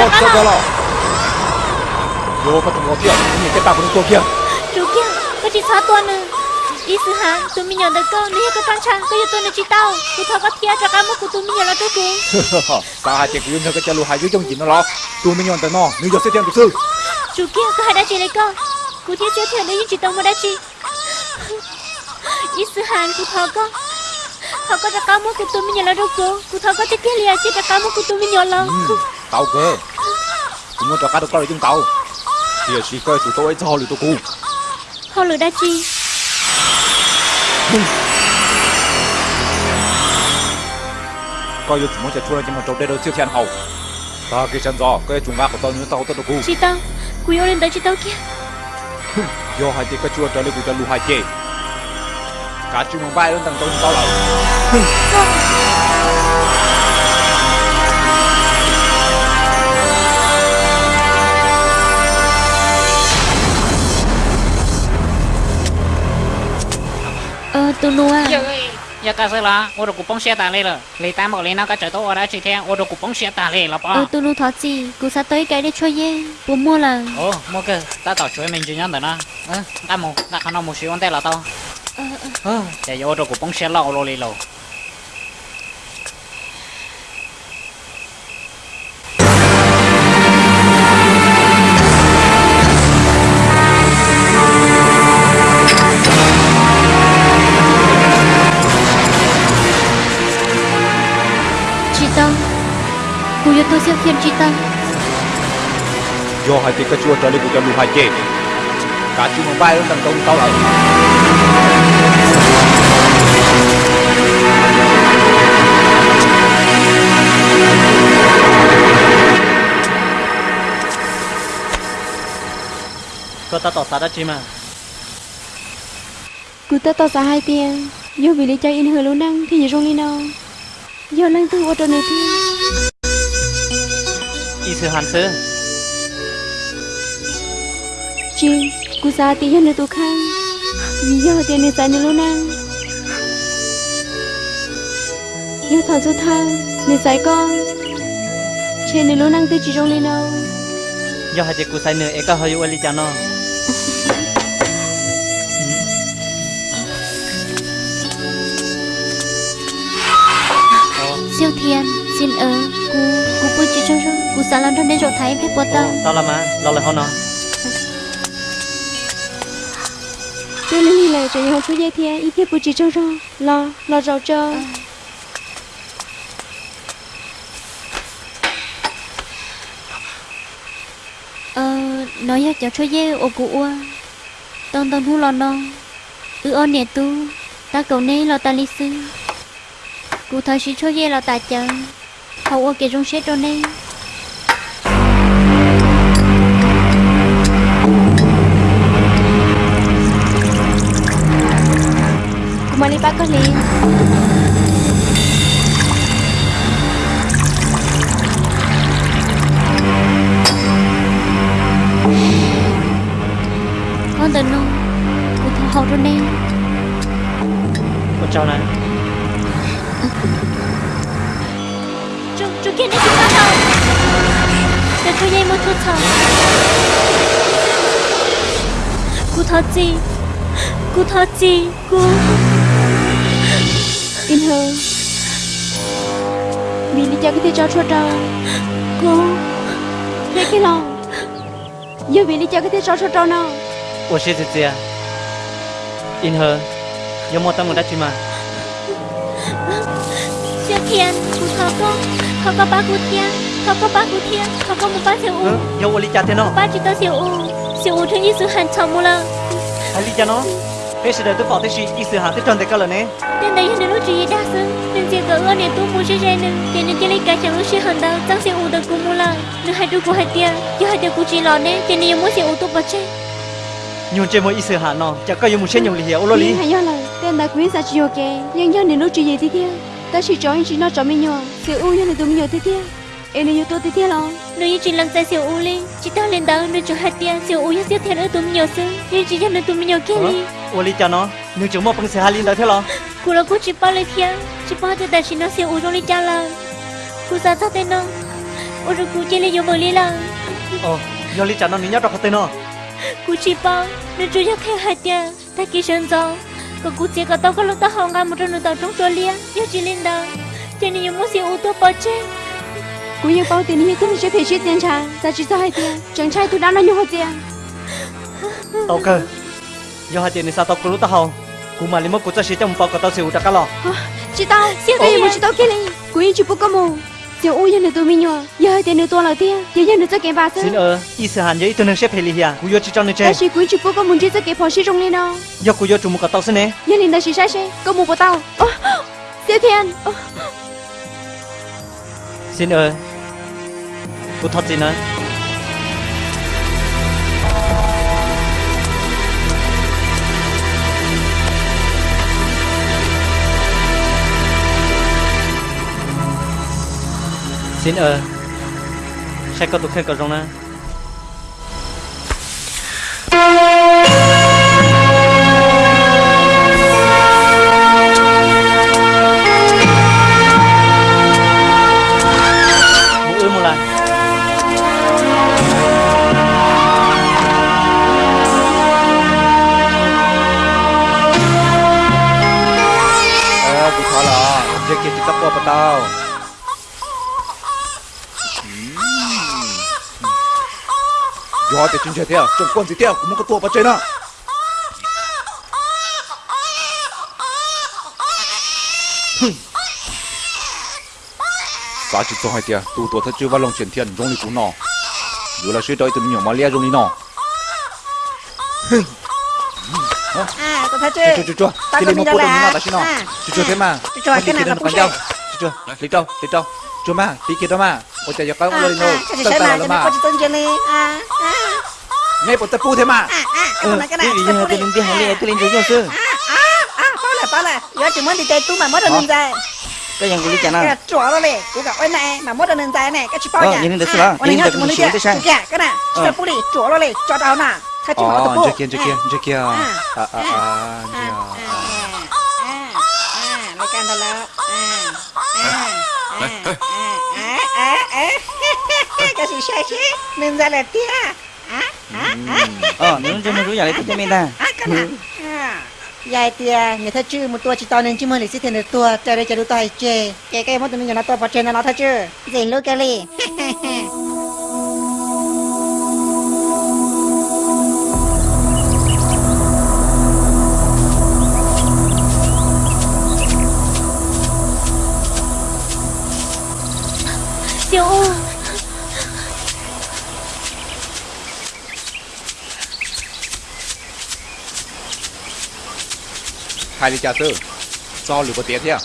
có cho cái lo. vô có từng ngõ kia nhìn cái tao của nó kia. Chú kia có chỉ sáu tuần nữa ý sư hả? Tụi mình nhận được cơ nếu có tăng trang có yêu tôi là chỉ tao. Cụ thọ có thiệt cho cái mức của tụi mình nhận là tôi cũng. Sao hai chuyện của nó cái chalo hai dưới trong gì nó lo. Tụi mình nhận được nó nếu giờ sẽ tiền của sư. Chú kia có hai đã chỉ lấy cơ. Cụ thiệt sẽ thiệt nếu chỉ tao mới đã chỉ ý sư hả? Cụ thọ có. Thọ có cho cái mức của tụi mình nhận là đâu cơ cụ thọ có chỉ kia liền chỉ cho cái mức của tụi mình nhận là tao cơ chúng muốn cho cái được coi chúng tao. Thì chỉ coi tụi tôi cho lì tụi cụ họ lừa đã chi? Coi như chúng muốn sẽ chua lên nhưng mà trâu đây đâu siêu thiên hậu ta cái chân giò cái chúng ta của tao như tao tao được cụ chị tao cụ yêu lên tới chị tao kia. Do hai chị cái chua trở lại cụ cho lu hai chị. Cả chúng mình bay lên tầng tông tao lại nó à? Giờ cái gì là, tôi được cupong xe tải lên rồi, lấy tám bảo lên nó cái trời tối ở đây chỉ theo, tôi được cupong xe tải lên là bao. tụi nó thoát gì cụ sẽ tới cái để cho ye. Bố mua là Ồ, mua cái, ta tạo chuối mình chỉ nhận được nó, ừ, ta mua, ta không nó mua xíu anh tay là tao. ờ ờ. Ừ, giờ tôi được cupong xe lâu lâu lên yêu tôi siêu thiên chị tao do hai cái chua trở cho lu hai chị cả chúng mình bay lên tầng tông tao lại Có ta tỏ sao đó chứ mà. cụ ta tỏ ra hai tiền. Yêu vì lý cho in hờ lâu năng thì nhớ rong đi nào yêu năng tương ô tô này thì Ý sư hàn sư, chị cụ sa tí yêu nơi tụ khang vì yêu tiền nơi sai nơi lâu năng yêu thọ du thang nơi sai con. Trên nơi lâu năng tư chỉ rong đi nào. Giờ hai chị cụ sai nữa, em có hơi yêu lý cho nó. Siêu thiên xin ơ cụ cụ bôi chị cho cho cụ sẽ làm cho nên chỗ thấy phép bố tao. Tao là mà, lo lại hơn nó. tôi lên đi lại cho yêu chú dây thiên ít thiết bù chỉ cho rong lo lo rau cho. Ờ nói ya cháu cho ye ô cụ ua. Tông tông thu lò nó ư ôn nè tu ta cầu nê lo ta li sư cụ thời sĩ cho dê lo ta chờ hậu ô kể rong xét rồi nê. Cụ mà đi ba có liền. Con tình không cụ thọ hậu rồi nê. Con cháu này. Kenichi Kato! Nakuya Mototo! Kutachi! Kutachi! Ku... Inho! Mình đi cho cái thế cho cho trâu Cô Thế cái lòng Giờ mình đi cho cái cho cho trâu nào Ủa xe xe xe Inho Yo mo tamo dachi ma chưa thiên cú thơ có thơ có ba cú thiên thơ có ba cú thiên thơ có một ba siêu u. Ờ, Yêu ly cha thiên nó ba chỉ tao siêu u. Siêu u thì ít sự hành chồng mua lơ hay ly cha nó. Bây giờ tôi bảo tôi chỉ ít sự hành tôi chọn được cái lần này nên đây là lúc chỉ đa sự nên chỉ có ở nền tu mua chơi chơi nên nên nên chỉ lấy cái chẳng lúc chỉ hành đâu tao siêu u được cú mua lơ nên hai đứa cú hai tiền, chứ hai tia cú chỉ lọ nên chỉ nên muốn siêu u tu bớt chơi nhưng chơi mỗi ít sự hành nó. Chắc có dùng một số nhiều lý hiểu lo lý. Hay do là tên đã quý sao chịu kì nhưng do nền lúc chỉ gì thì thiên ta chỉ cho anh chị nó cho mình nhờ. Sự u như này tụi mình nhờ thế kia em này nhờ tôi thế kia lo nếu như chị làm sai sự u lên chị ta lên đó nếu cho hạt tia sự u nhất thiết thế nữa tụi mình nhờ sự nếu chị nhận được tụi mình nhờ kia đi. U đi cho nó. Nếu chúng mà bằng xe hai liên đó thế lo. Cô là cô chỉ bao lên kia chỉ bao thế ta chỉ nó sự u trong lên cha là cô sao sao thế nó. U rồi cô chơi lên vô mờ lên là. Ờ do lên cha nó nhớ đâu có thế nó. Cô chỉ bao nếu chú nhắc khen hạt tia ta kia sơn rồi còn cụ chỉ có tao có lúc tao hòng ngắm một trong nửa tàu trong tua lia yêu chỉ lên đó cho nên muốn xíu ô tô bỏ chết cú yêu bao tiền như tôi sẽ phải chết tiền trả ta chỉ cho hai tiền. Chẳng trai tôi đã nói nhiều hơn tiền. Tao cơ do hai tiền này sao tao cứ lúc tao hồng cú mà lấy mất cú cho xí trong bao cái tao xỉu đã cá lò. Chị tao một chị tao kia này. Cú yêu chỉ bốc có mù giờ u nhân tôi mình nhỏ giờ tiền nữa tôi là tiền giờ nhân nữa cho cái bà xin sơ ơ ý sự hàn giấy tôi nên xếp hệ lì à cú vô chỉ cho nên ta chơi chỉ cú chỉ có mù chỉ cho cái phò sĩ trong lên đó do cú vô trùng một cái tao xin nè. Nhân linh ta chỉ sai sai có mù của tao tiền ô xin ơ cú thật gì nữa xin ơ sẽ có tụi khen có rong nè một ư một lần ờ cụ thọ là giờ kia chỉ tao qua bà tao. Thì chúng chơi theo trong quân gì theo cũng có tua bà chơi nữa sao chỉ cho hai tia tu tua thật chưa vào lòng chuyển thiên trong đi cũng nọ dù là suy đôi từ nhiều mà lia trong đi nọ à có thấy chưa chưa chưa cái này đâu bố đồng là. nó là xin nó À, chưa chưa thế mà. Chưa chưa, cái nào nó mà còn vậy. chưa chưa lấy đâu lấy đâu chưa mà tí kia đó mà. Ôi trời có à lời nô. à cái gì tao sai tao mà là cho nên mà có chỉ tên cho nên à à ngay bộ tập pu thế mà à à cái này cái này cái gì tôi lên đi hỏi tôi lên rồi chưa sư à à bao là bao là giờ chỉ muốn đi chơi tú mà mất được nên ra cái gì cũng lý cái nào chỗ đó này cũng gặp cái này mà mất được nên ra này cái chỉ bao Ờ, nhà nhìn được chưa? anh Nhìn được đi một thế sao? kìa cái này chỉ Ờ. là bút đi chỗ đó này cho tao nè thay chỉ bảo ờ tập bút chưa kia chưa kia chưa kia à à à à à à à lấy can đó là à à à à à à cái gì sai chứ nên ra là tia à à à ờ nếu cho mình rú giờ cho mình ta. À, Vậy ừ. thì à, người ta chưa một tua chỉ tao nên chứ mới lịch sử thì được tua chơi đây chơi đu tay chơi chơi cái món tụi mình nhỏ nó tua vào chơi nó nó thật gì lúc cái li hai ly trà sư. Do lửa có tiếng thế à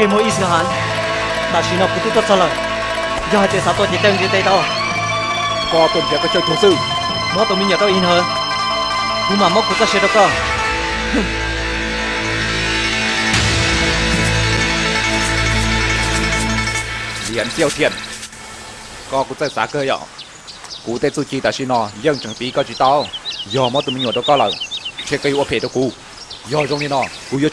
chỉ mỗi ít hạn ta chỉ nó cũng tốt cho Giờ do thế sao tôi chỉ tên đi tay tao có tuần trước có chơi thủ sư. Mất tôi mình nhờ tao in hơn. Nhưng mà mất của ta sẽ được không? าชื่อเจนลูกแกเลย siêu u hai ly trà sữa do lửa có tiếng thế à trên một đế chỉ mỗi ý sự hàn ta chỉ nó cũng tốt cho lời do hai tên sao tôi chỉ tên chỉ tên đâu có tuần theo cái chơi thủ sư mất tôi mình nhớ tao in hơn nhưng mà mất cũng có sẽ đâu cơ liền tiêu thiền có cũng tại xã cơ nhỏ cụ tại su chi ta xin nó nhưng chẳng tí có chỉ tao giờ mà tụi mình nhỏ đâu có lời chế cây ô phê đâu cụ giờ trong này nó cụ giờ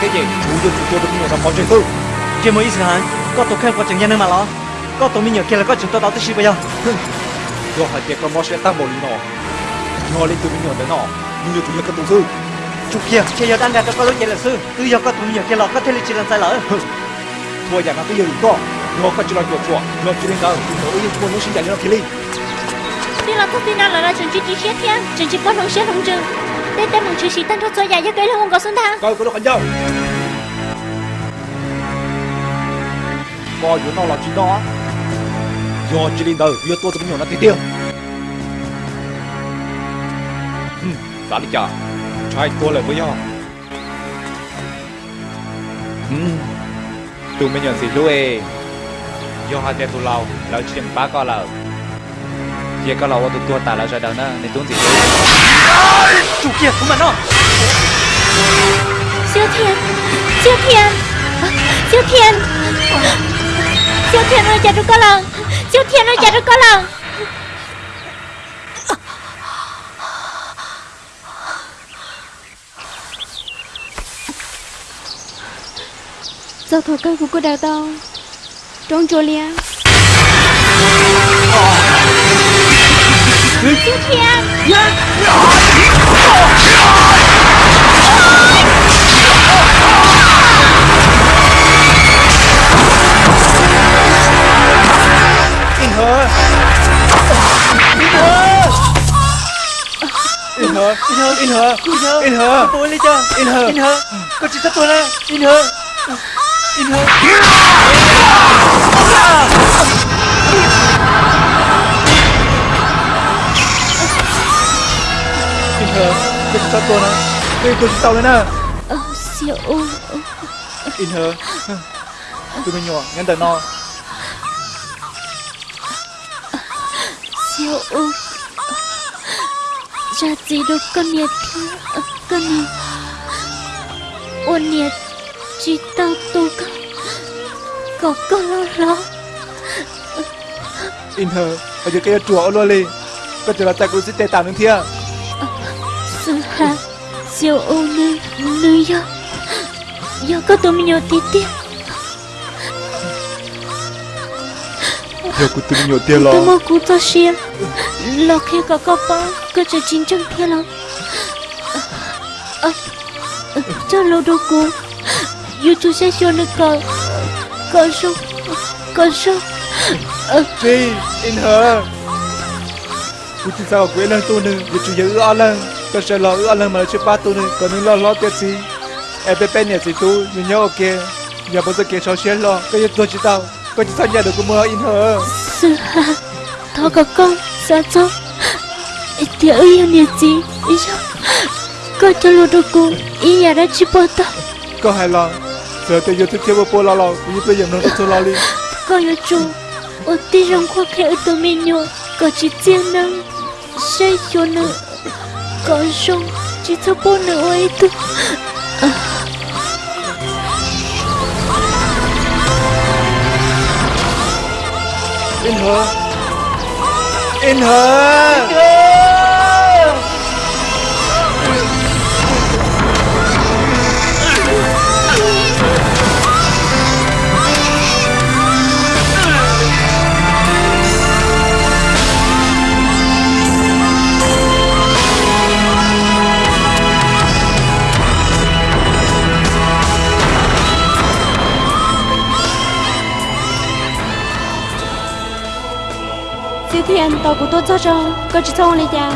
cái gì? Chủ chủ yếu tụi mình nhỏ nó có chơi sư chỉ mỗi ý sự hàn có tôi khen qua chừng nhân mà lo. Có tôi mình nhớ kia là có chừng tôi đâu tới bây giờ. Giờ hai tiệc có món sẽ tăng một lý nó nhỏ lên tụi mình nhỏ tới nó nhưng như chủ yếu các tu sư. Chụp kia chỉ giờ đang đặt cho có lúc chạy là sư. Tư giờ có tôi mình nhớ kia là có thể là chỉ làm sai lỡ. Thua nhà nó cái gì có. Nó có chỉ là chuột chuột. Nó chỉ lên đâu nó yên muốn nó sinh ra nó kia đi. Đi là thông tin nào là chuẩn chỉ chỉ xét thiên chuẩn chỉ quan hồng xét hồng trừ đây tên mong chỉ sĩ tăng thoát cho dài cho cái là có xuân thang. Coi có được không nhau coi chỗ nó là chỉ đó. Do chỉ linh đời vừa tôi tụi nhiều nó tí tiêu. Đã đi chờ trai tôi lại với nhau tụi mình nhận gì lui do hai tên tụi lâu lâu chỉ ba con lâu giờ có lâu tụi tôi tài là rồi đâu nữa. Nên tôi gì lui chủ kia của mình nó. Siêu thiên siêu thiên. Siêu thiên. Siêu thiên ơi chả được có siêu thiên ơi chả được có Sao thọ cơ của cô đào tao Trong chỗ lia siêu thiên in hờ in her, in her, in her, in her, in hờ tôi lên cho in her, in hơ. Có chỉ tất tôi nè in her, in her. in hờ cái sao tôi nè cái tôi tao lên nè. Ờ, siêu in hờ tụi mình nhỏ ngăn tờ no. Siêu ra gì đâu con nhiệt Ờ, con nhiệt ôn nhiệt chỉ tao tu có có có lo lo in hờ ở chỗ cái chùa luôn đi có chỗ là tại cũng sẽ tệ tạm đến hà siêu u nữ nữ yo yo có tụi mình nhiều tí tí giờ cũng tụi mình nhỏ tiền lo. Tụi mình cũng cho xia lo khi có có bao có cho chín trăm thiên lo. Cô yêu chú sẽ cho nó cờ. Cờ sông cờ sông Chi, in Cô chỉ sao quên lần tôi nữa? Vì chủ yếu Tôi sẽ lo ưa lần mà chưa ba tôi nữa Còn nếu lo lo tiết gì? Em bé bé nhẹ gì tôi Nhưng nhớ ok Nhà bao giờ kể cho xe lo. Cái gì tôi chỉ tao? Có chỉ sao nhà được cô mơ in hờ. Sư hà thọ có con sao cho thì ơi nhiệt gì ý sao có cho lâu đâu cô ý nhà đã chỉ bỏ tao. Có hài lòng. Giờ tôi yêu thích theo bố lo lo Vì tôi dầm nó tôi lo đi. Có yêu chú ở tí trong khoa khe ở tụi mình nhỏ có chỉ tiền năng sẽ cho nữa có xong chỉ thơ bố nữa ấy tu In hờ. In hờ Siêu thiên tao của tôi cho cho Có chỉ xong lên chào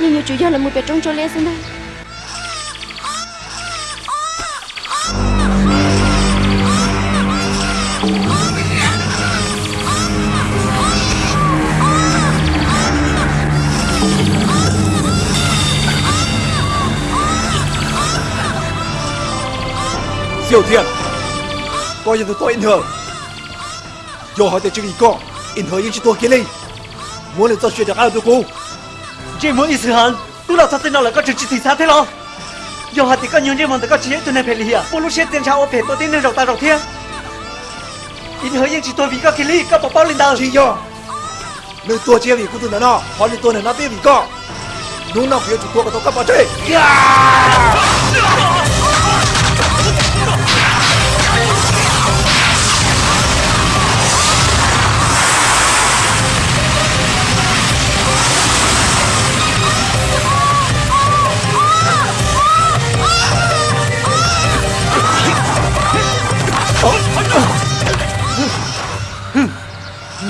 Nhưng nhiều chủ do là một bé trong chỗ Diệu thiện. Coi như tụi tôi in hờ Dù hỏi tiền chừng ý có In hờ nhưng chỉ tôi kia đi Muốn lên cho chuyện được ai được cô chỉ muốn ý sự hận tôi là thật tình nào là có chừng chỉ thị sát thế lo? Giờ hạt thì có nhiều như mà tôi có chỉ tôi này phải lìa bố lúc xe tiền chào ô phải tôi tin nên rộng ta rộng thiên. In hơi nhưng chỉ tôi vì có kia ly có bảo bao lên đầu Chỉ do Nơi tôi chia vì cô tôi nó Hỏi lên tôi này nó biết vì có. Đúng nào phía chủ tôi có tôi cấp chơi mua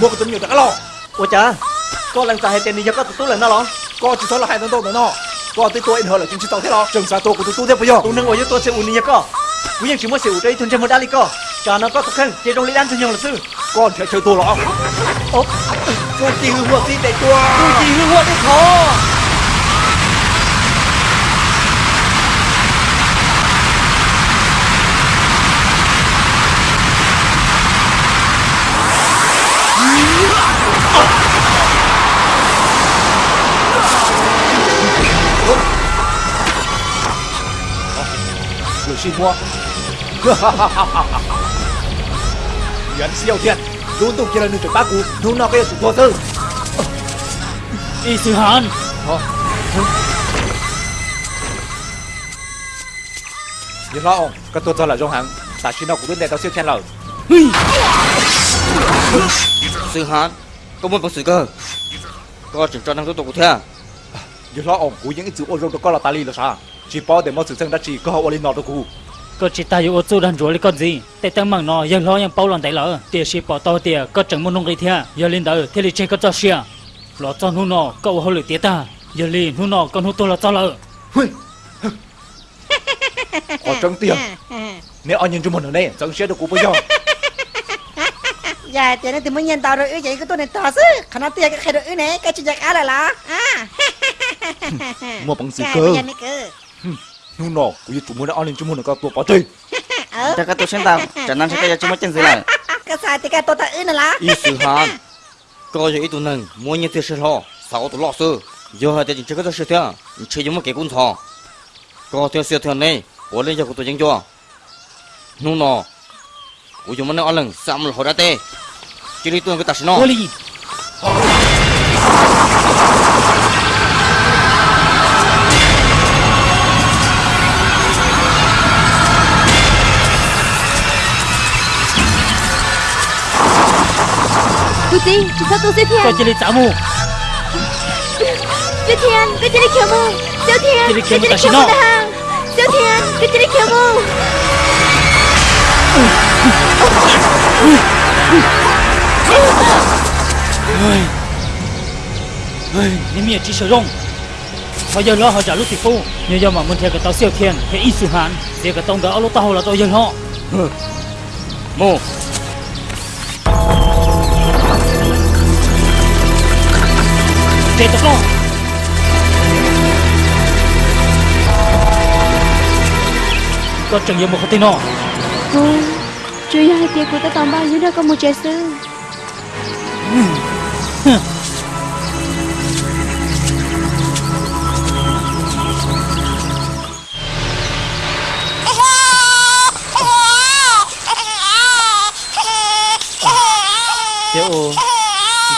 먹고 좀 여자 알아 오자 có lần ta hay tên đi giấc tụt tụt lên nó lắm có chỉ số là hai tấn tụt nữa nó. Có tới tôi hơn là chúng chỉ tàu thế đó. Chừng sao tôi của tụt tụt thế bây giờ tụt nâng ở dưới tôi sẽ ủn đi giấc có. Quý nhân chỉ muốn sẽ ủn đây thun trên một đá đi có. Cha nó có tụt khăn chỉ trong lý ăn thôi nhung là sư. Con phải chơi tôi lọ. Ô tôi chỉ hư hoa tí để tôi. Tôi chỉ hư hoa đấy khó 水漩涡，哈哈哈哈哈！元气耀 thiên，luôn tục kia là nụ trời bác cú, nụ nào cái là chủ vô tư. Y sư hàn. Yên ông, cái tôi cho là trong hàng, ta xin nó cũng đến đây tao siêu thiên rồi sự hả tôi muốn vật sự cơ? Có kiểm tra năng tốc độ thế à? Giờ lo ổng cú những chữ ô rô có là ta li là sao? Chỉ bao để mọi sự dân đã chỉ có ô li nọ đâu cú có chỉ ta yêu ô chú đàn rủa lấy con gì? Tại tăng mạng nọ giờ lo những bao lần tại lỡ. Tiền chỉ bỏ to tiền có chẳng muốn nông lấy thế à? giờ lên đỡ thế thì chơi có cho xia. Lo cho nu nọ cậu hô lửa tía ta. Giờ lên nu nọ con hô tôi là cho lỡ. Hui có trống tiền nếu anh nhìn chúng mình ở đây chẳng sẽ được cú bây giờ. dạ chị nên tìm mới nhân tao rồi ư vậy cái tôi này to chứ khả năng tiền cái khai rồi này cái chuyện giặc á là lá à. Mua bằng gì dạ, cơ? nhưng nó bây giờ chúng muốn đã ăn lên chúng muốn được tôi bỏ chơi. Ừ. Chắc cái tôi xem tao chả năng sẽ cái chúng mới chân gì này. Cái sai thì cái tôi ta ư này lá ý sự hàn coi vậy tụi nâng mua nhân tiền sự lo. Sao tụi lo sự giờ hai tiền chỉ cái tôi sự thiệt chỉ giống một cái cũng thò coi theo sự thiệt này bỏ lên giờ của tôi dân cho. Nhưng ra 我就没那阿能，三毛好大袋。你等我打消。火力。快点，至少多少天？在这里招募。小天，在这里招募。小天，这里招募的哈。小天，这里招募。Ôi. Ôi, nếu mình chỉ sử dụng bây giờ lo, họ trả lúc thì phu nhưng giờ mà muốn theo cái tàu siêu thiên thì ít sự hạn thì cái tông đó lúc tàu là tôi giờ họ. Ừ. Mô. Để tao con có chẳng nhiều một cái tên nọ cô chú hai tiền của ta tòng bao nhiêu đâu có một trái sư Xiao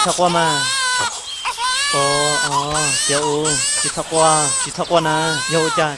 Chị qua mà Ồ, ồ, Xiao Chị qua, chị qua nè Yo cha,